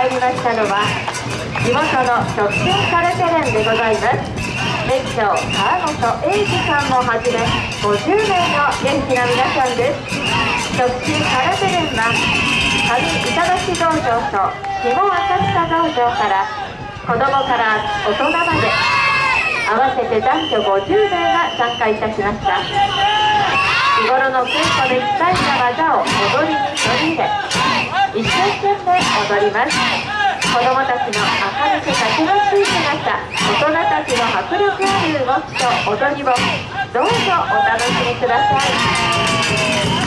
参りましたのは地元の直進カルテレンでございます店長川本英二さんもはじめ50名の元気な皆さんです直進カルテレンは上板橋道場と下浅草道場から子供から大人まで合わせて男女50名が参加いたしました日頃の稽古で鍛えた技を踊りに取り入れ一生懸命踊ります。子供たちの明るくたくましい姿大人たちの迫力ある動きと踊りをどうぞお楽しみください。